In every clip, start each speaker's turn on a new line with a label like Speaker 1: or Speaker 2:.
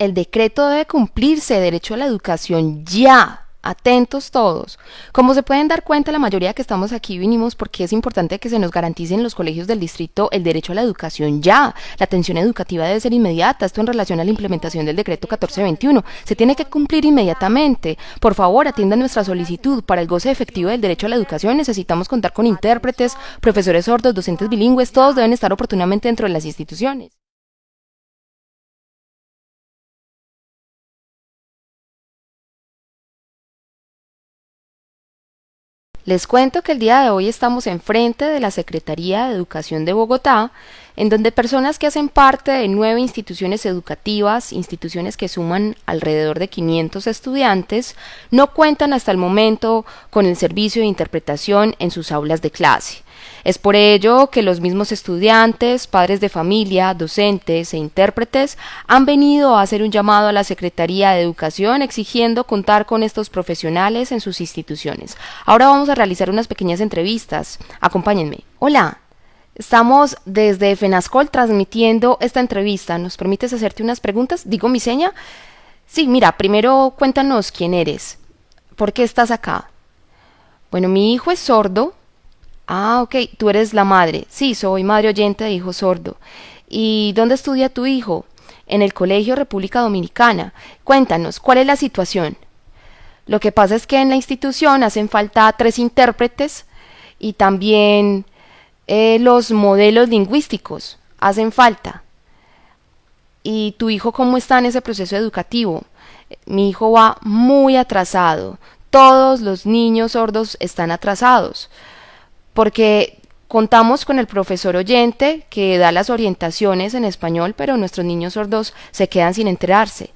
Speaker 1: el decreto debe cumplirse, derecho a la educación ya. Atentos todos. Como se pueden dar cuenta, la mayoría que estamos aquí vinimos porque es importante que se nos garantice en los colegios del distrito el derecho a la educación ya. La atención educativa debe ser inmediata. Esto en relación a la implementación del decreto 1421. Se tiene que cumplir inmediatamente. Por favor, atiendan nuestra solicitud. Para el goce efectivo del derecho a la educación necesitamos contar con intérpretes, profesores sordos, docentes bilingües. Todos deben estar oportunamente dentro de las instituciones. Les cuento que el día de hoy estamos enfrente de la Secretaría de Educación de Bogotá, en donde personas que hacen parte de nueve instituciones educativas, instituciones que suman alrededor de 500 estudiantes, no cuentan hasta el momento con el servicio de interpretación en sus aulas de clase. Es por ello que los mismos estudiantes, padres de familia, docentes e intérpretes han venido a hacer un llamado a la Secretaría de Educación exigiendo contar con estos profesionales en sus instituciones. Ahora vamos a realizar unas pequeñas entrevistas. Acompáñenme. Hola. Estamos desde FENASCOL transmitiendo esta entrevista. ¿Nos permites hacerte unas preguntas? ¿Digo mi seña? Sí, mira, primero cuéntanos quién eres. ¿Por qué estás acá? Bueno, mi hijo es sordo, Ah, ok, tú eres la madre. Sí, soy madre oyente de hijo sordo. ¿Y dónde estudia tu hijo? En el Colegio República Dominicana. Cuéntanos, ¿cuál es la situación? Lo que pasa es que en la institución hacen falta tres intérpretes y también eh, los modelos lingüísticos hacen falta. ¿Y tu hijo cómo está en ese proceso educativo? Mi hijo va muy atrasado. Todos los niños sordos están atrasados porque contamos con el profesor oyente que da las orientaciones en español, pero nuestros niños sordos se quedan sin enterarse.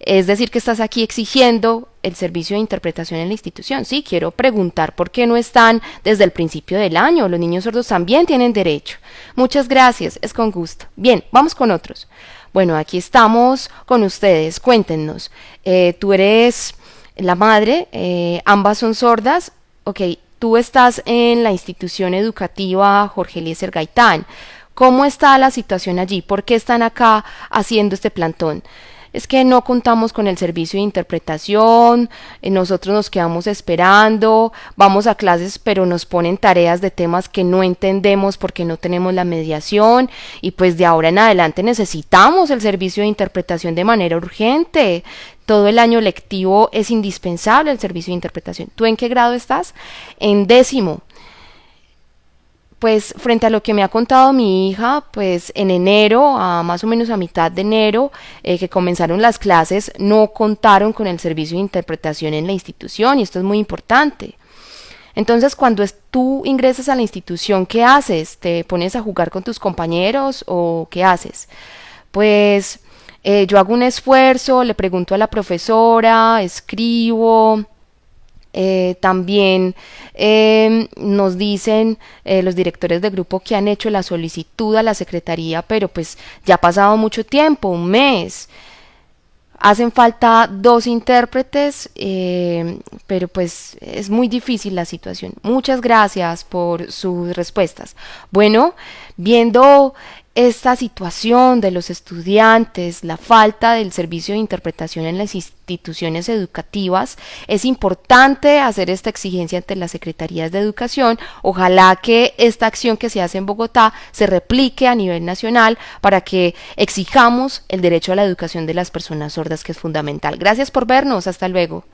Speaker 1: Es decir, que estás aquí exigiendo el servicio de interpretación en la institución. Sí, quiero preguntar por qué no están desde el principio del año. Los niños sordos también tienen derecho. Muchas gracias, es con gusto. Bien, vamos con otros. Bueno, aquí estamos con ustedes. Cuéntenos. Eh, tú eres la madre, eh, ambas son sordas. Ok, Tú estás en la institución educativa Jorge Eliezer Gaitán. ¿Cómo está la situación allí? ¿Por qué están acá haciendo este plantón? Es que no contamos con el servicio de interpretación, eh, nosotros nos quedamos esperando, vamos a clases pero nos ponen tareas de temas que no entendemos porque no tenemos la mediación y pues de ahora en adelante necesitamos el servicio de interpretación de manera urgente. Todo el año lectivo es indispensable el servicio de interpretación. ¿Tú en qué grado estás? En décimo pues frente a lo que me ha contado mi hija, pues en enero, a más o menos a mitad de enero, eh, que comenzaron las clases, no contaron con el servicio de interpretación en la institución y esto es muy importante. Entonces, cuando tú ingresas a la institución, ¿qué haces? ¿Te pones a jugar con tus compañeros o qué haces? Pues eh, yo hago un esfuerzo, le pregunto a la profesora, escribo, eh, también em, nos dicen eh, los directores de grupo que han hecho la solicitud a la Secretaría, pero pues ya ha pasado mucho tiempo, un mes. Hacen falta dos intérpretes, em, pero pues es muy difícil la situación. Muchas gracias por sus respuestas. Bueno, viendo esta situación de los estudiantes, la falta del servicio de interpretación en las instituciones educativas, es importante hacer esta exigencia ante las secretarías de educación. Ojalá que esta acción que se hace en Bogotá se replique a nivel nacional para que exijamos el derecho a la educación de las personas sordas, que es fundamental. Gracias por vernos. Hasta luego.